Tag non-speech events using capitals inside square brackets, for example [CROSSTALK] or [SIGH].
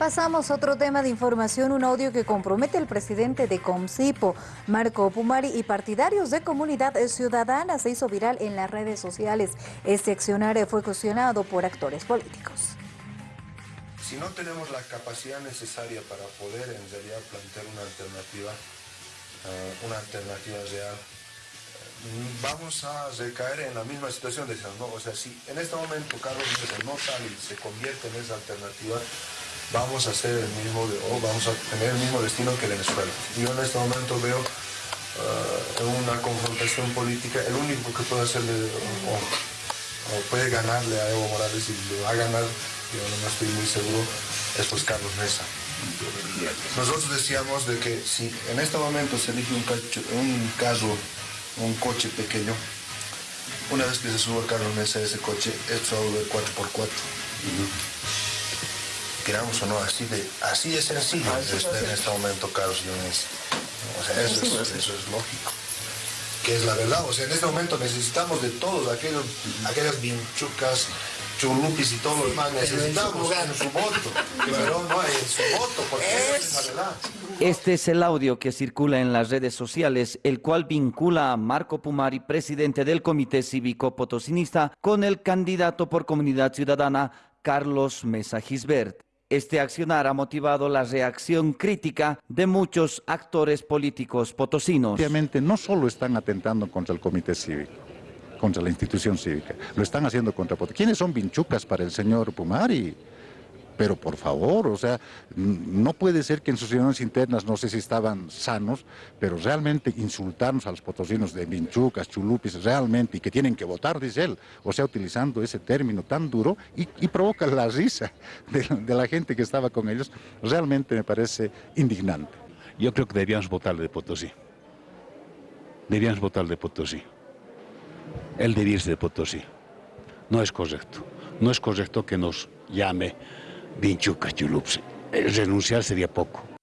Pasamos a otro tema de información, un audio que compromete al presidente de Comcipo, Marco Pumari, y partidarios de Comunidad Ciudadana se hizo viral en las redes sociales. Este accionario fue cuestionado por actores políticos. Si no tenemos la capacidad necesaria para poder en realidad plantear una alternativa, eh, una alternativa real, eh, vamos a recaer en la misma situación de ¿no? O sea, si en este momento Carlos Mesa no sale y se convierte en esa alternativa, vamos a hacer el mismo, o vamos a tener el mismo destino que Venezuela. Yo en este momento veo uh, una confrontación política, el único que puede hacerle o, puede ganarle a Evo Morales y lo va a ganar, yo no estoy muy seguro, es pues Carlos Mesa. Nosotros decíamos de que si en este momento se elige un, un carro, un coche pequeño, una vez que se suba Carlos Mesa a ese coche, es solo de 4x4 queramos o no, así de, así de sencillo en este momento Carlos Dionis. O sea, eso es, eso es lógico. Que es la verdad, o sea, en este momento necesitamos de todos aquellos, aquellas vinchucas, chulupis y todo lo demás, necesitamos en su voto, pero no en su voto, porque es la verdad. Este es el audio que circula en las redes sociales, el cual vincula a Marco Pumari, presidente del Comité Cívico Potosinista, con el candidato por Comunidad Ciudadana, Carlos Mesa Gisbert. Este accionar ha motivado la reacción crítica de muchos actores políticos potosinos. Obviamente no solo están atentando contra el comité cívico, contra la institución cívica, lo están haciendo contra... ¿Quiénes son vinchucas para el señor Pumari? Pero por favor, o sea, no puede ser que en sus reuniones internas, no sé si estaban sanos, pero realmente insultarnos a los potosinos de vinchucas, chulupis, realmente, y que tienen que votar, dice él, o sea, utilizando ese término tan duro, y, provoca la risa [LAUGHS] de, la gente que estaba con ellos, realmente me parece indignante. Yo creo que debíamos votarle de Potosí. Debíamos votar de Potosí. Él debía irse de Potosí. No es correcto. No es correcto que nos llame Vinchuca Chulups. Renunciar sería poco.